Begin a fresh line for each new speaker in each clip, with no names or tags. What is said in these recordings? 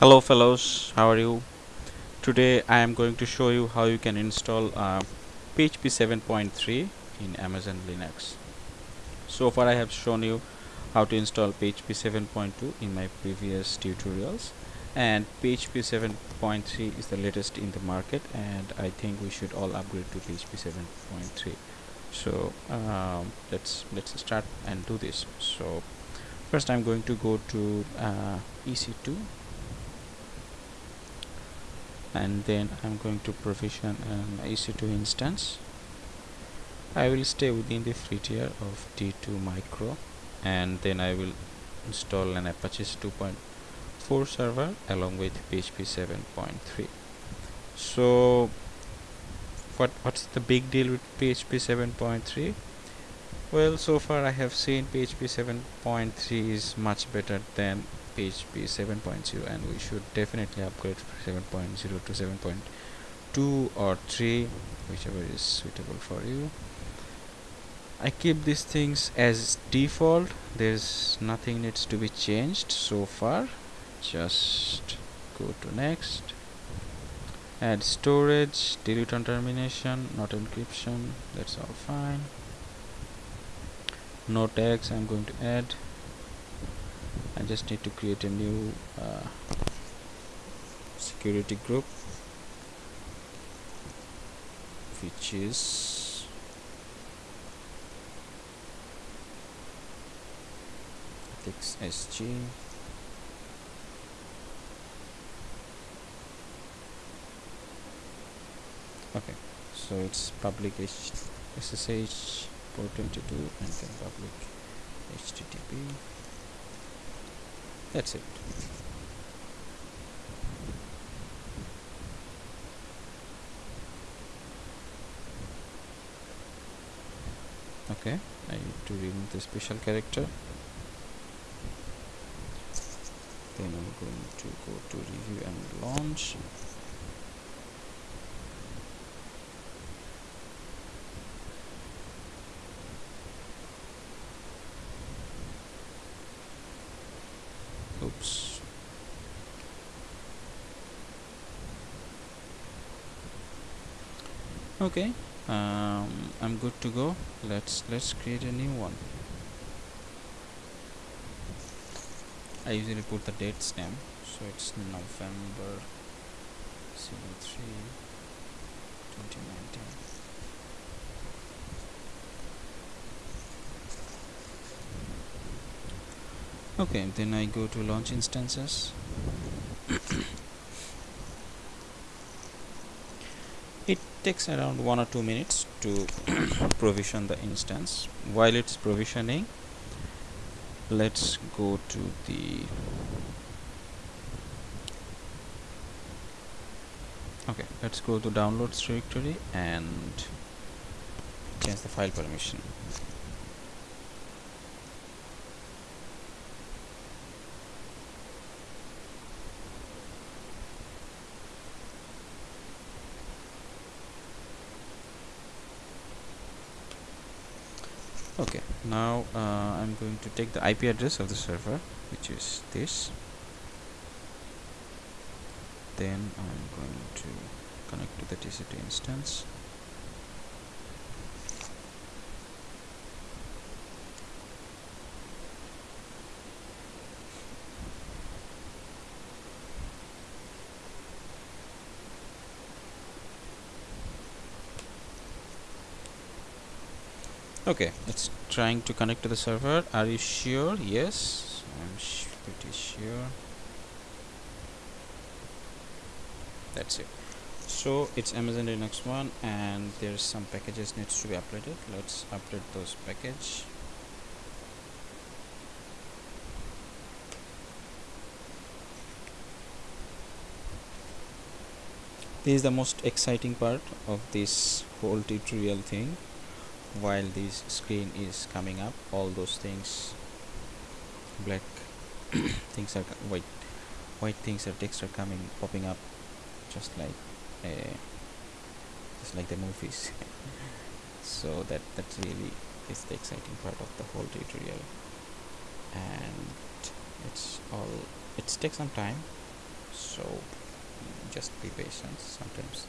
hello fellows. How are you? Today I am going to show you how you can install uh, PHP 7.3 in Amazon Linux. So far I have shown you how to install PHP 7.2 in my previous tutorials. And PHP 7.3 is the latest in the market and I think we should all upgrade to PHP 7.3 so um, let's let's start and do this. So first I'm going to go to uh, EC2 and then I'm going to provision an EC2 instance. I will stay within the free tier of T2 micro and then I will install an Apache 2.4 server along with PHP 7.3 so what what's the big deal with PHP 7.3 well so far I have seen PHP 7.3 is much better than PHP 7.0 and we should definitely upgrade 7.0 to 7.2 or 3 whichever is suitable for you. I keep these things as default. There's nothing needs to be changed so far. Just go to next. Add storage delete on termination not encryption. That's all fine. No tags I'm going to add I just need to create a new uh, security group which is ethics SG okay so it's public SSH port 22 and then public HTTP that's it. Okay I need to remove the special character. Then I'm going to go to review and launch okay um, I'm good to go. Let's let's create a new one. I usually put the dates name so it's November 03 2019 okay then I go to launch instances. It takes around one or two minutes to provision the instance. While it's provisioning let's go to the okay let's go to downloads directory and change the file permission okay now uh, I'm going to take the IP address of the server which is this. Then I'm going to connect to the EC2 instance okay it's trying to connect to the server. Are you sure? Yes I'm pretty sure. That's it. So it's Amazon Linux one and there's some packages needs to be uploaded. Let's update those package. This is the most exciting part of this whole tutorial thing while this screen is coming up all those things black things are white white things or text are coming popping up just like uh, just like the movies. So that that really is the exciting part of the whole tutorial. And it's all it takes some time so just be patient sometimes.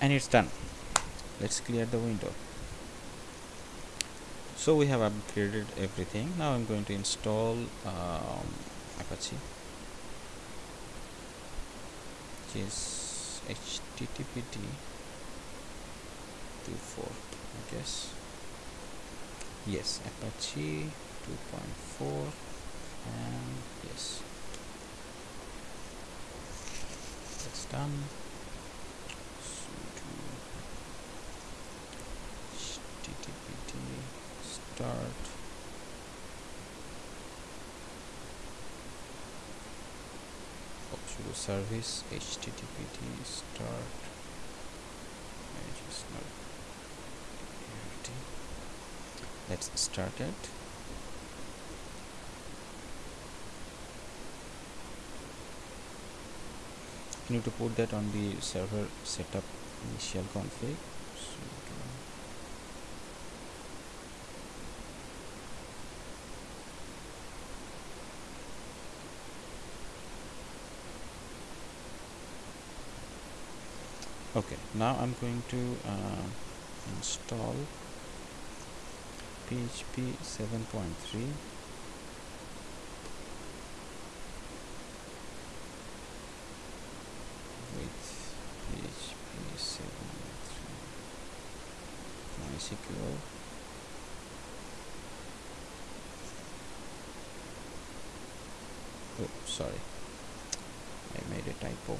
And it's done let's clear the window. So we have upgraded everything. Now I'm going to install um, Apache. Which is HTTPD 2.4 I guess. Yes Apache 2.4 and yes. That's done start. Sudo service httpd start. Let's start it. You need to put that on the server setup initial config okay now I'm going to uh, install PHP 7.3 with PHP 7.3 MySQL oh sorry. I made a typo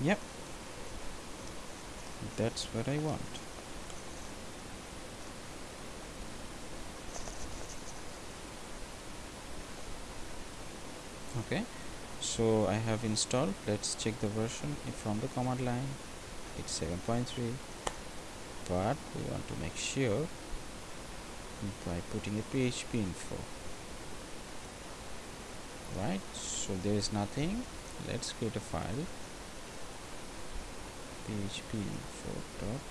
Yep. That's what I want. Okay. So I have installed. Let's check the version from the command line. It's 7.3 but we want to make sure by putting a php info right so there is nothing let's create a file php for dot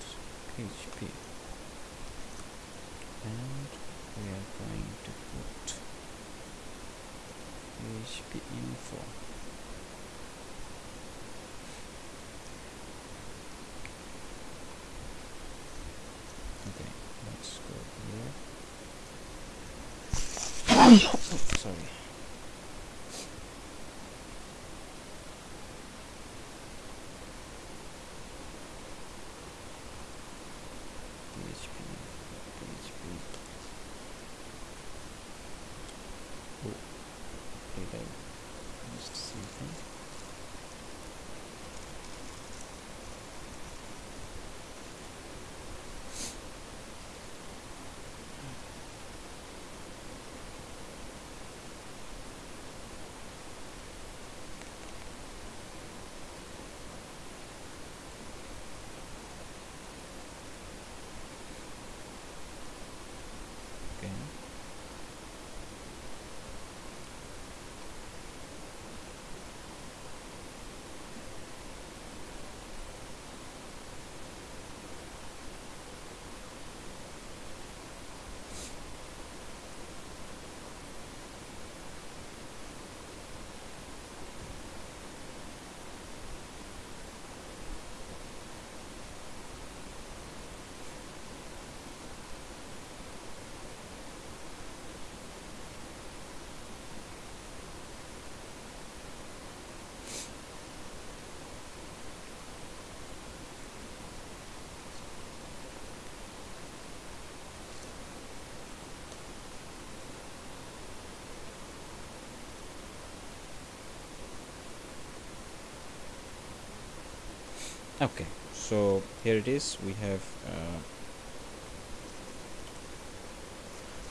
php and we are going to put php info okay let's go here oh, sorry okay so here it is. We have uh,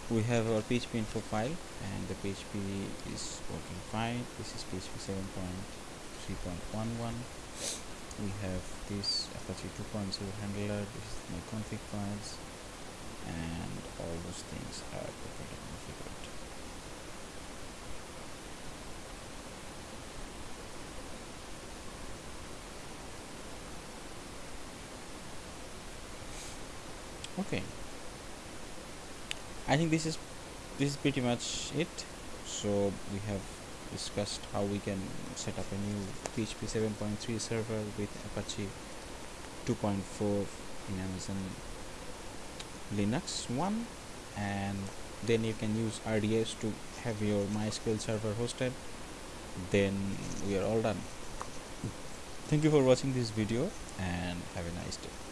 we have our php info file and the php is working fine. This is php 7.3.11 we have this apache 2.0 handler. This is my config files and all those things are perfectly okay. I think this is this is pretty much it. So we have discussed how we can set up a new PHP 7.3 server with Apache 2.4 in Amazon Linux 1 and then you can use RDS to have your MySQL server hosted. Then we are all done. Thank you for watching this video and have a nice day